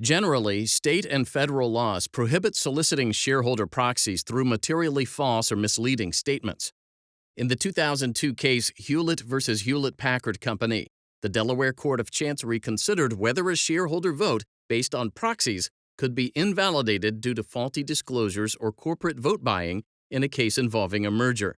Generally, state and federal laws prohibit soliciting shareholder proxies through materially false or misleading statements. In the 2002 case Hewlett v. Hewlett Packard Company, the Delaware Court of Chancery considered whether a shareholder vote based on proxies could be invalidated due to faulty disclosures or corporate vote buying in a case involving a merger.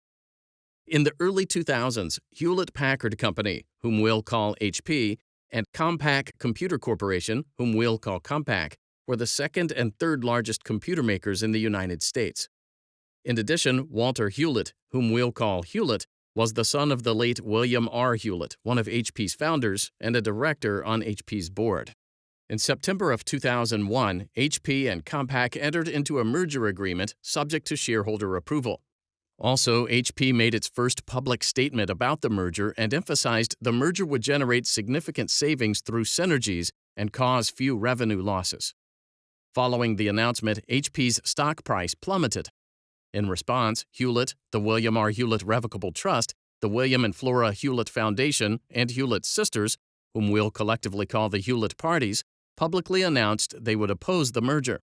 In the early 2000s, Hewlett Packard Company, whom we'll call HP, and Compaq Computer Corporation, whom we'll call Compaq, were the second and third largest computer makers in the United States. In addition, Walter Hewlett, whom we'll call Hewlett, was the son of the late William R. Hewlett, one of HP's founders and a director on HP's board. In September of 2001, HP and Compaq entered into a merger agreement subject to shareholder approval. Also, HP made its first public statement about the merger and emphasized the merger would generate significant savings through synergies and cause few revenue losses. Following the announcement, HP's stock price plummeted. In response, Hewlett, the William R. Hewlett Revocable Trust, the William and Flora Hewlett Foundation, and Hewlett Sisters, whom we'll collectively call the Hewlett Parties, publicly announced they would oppose the merger.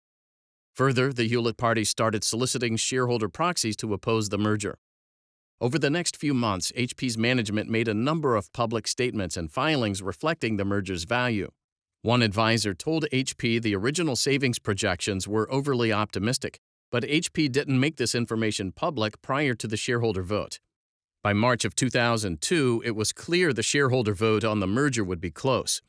Further, the Hewlett Party started soliciting shareholder proxies to oppose the merger. Over the next few months, HP's management made a number of public statements and filings reflecting the merger's value. One advisor told HP the original savings projections were overly optimistic, but HP didn't make this information public prior to the shareholder vote. By March of 2002, it was clear the shareholder vote on the merger would be close.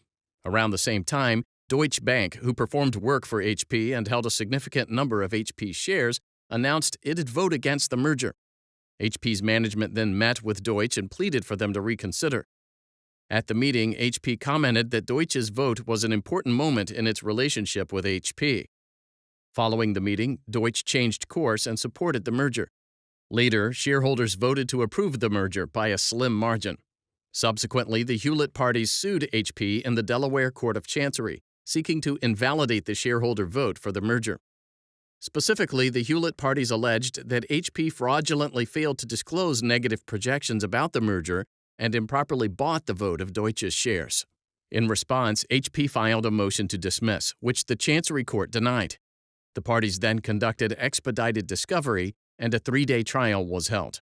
Around the same time, Deutsche Bank, who performed work for HP and held a significant number of HP shares, announced it'd vote against the merger. HP's management then met with Deutsche and pleaded for them to reconsider. At the meeting, HP commented that Deutsche's vote was an important moment in its relationship with HP. Following the meeting, Deutsche changed course and supported the merger. Later, shareholders voted to approve the merger by a slim margin. Subsequently, the Hewlett parties sued HP in the Delaware Court of Chancery, seeking to invalidate the shareholder vote for the merger. Specifically, the Hewlett parties alleged that HP fraudulently failed to disclose negative projections about the merger and improperly bought the vote of Deutsche's shares. In response, HP filed a motion to dismiss, which the Chancery Court denied. The parties then conducted expedited discovery, and a three day trial was held.